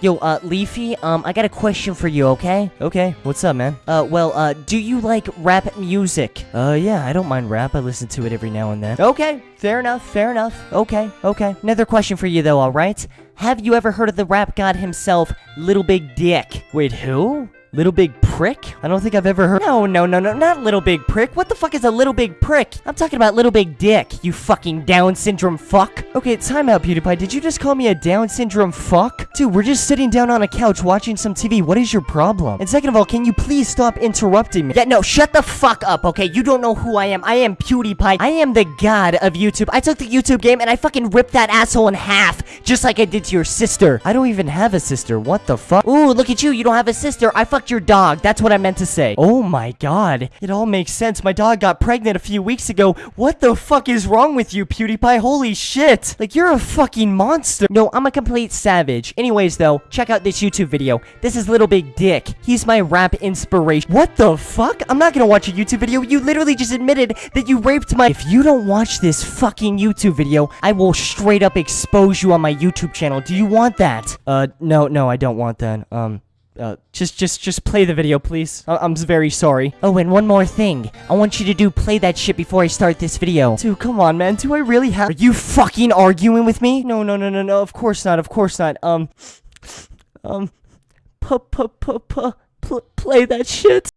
Yo, uh, Leafy, um, I got a question for you, okay? Okay, what's up, man? Uh, well, uh, do you like rap music? Uh, yeah, I don't mind rap. I listen to it every now and then. Okay, fair enough, fair enough. Okay, okay. Another question for you, though, alright? Have you ever heard of the rap god himself, Little Big Dick? Wait, who? Little Big Prick? I don't think I've ever heard. No, no, no, no, not Little Big Prick. What the fuck is a Little Big Prick? I'm talking about Little Big Dick, you fucking Down syndrome fuck. Okay, time out, PewDiePie. Did you just call me a Down syndrome fuck? Dude, we're just sitting down on a couch watching some TV. What is your problem? And second of all, can you please stop interrupting me? Yeah, no, shut the fuck up, okay? You don't know who I am. I am PewDiePie. I am the god of YouTube. I took the YouTube game and I fucking ripped that asshole in half, just like I did to your sister. I don't even have a sister. What the fuck? Ooh, look at you. You don't have a sister. I fucked your dog. That's what I meant to say. Oh my god. It all makes sense. My dog got pregnant a few weeks ago. What the fuck is wrong with you, PewDiePie? Holy shit. Like, you're a fucking monster. No, I'm a complete savage. Anyways, though, check out this YouTube video. This is Little Big Dick. He's my rap inspiration. What the fuck? I'm not gonna watch a YouTube video. You literally just admitted that you raped my- If you don't watch this fucking YouTube video, I will straight up expose you on my YouTube channel. Do you want that? Uh, no, no, I don't want that. Um, uh, just, just, just play the video, please. I I'm very sorry. Oh, and one more thing. I want you to do play that shit before I start this video. Dude, come on, man. Do I really have- Are you fucking arguing with me? No, no, no, no, no. Of course not. Of course not. Um, um, p p p p play that shit.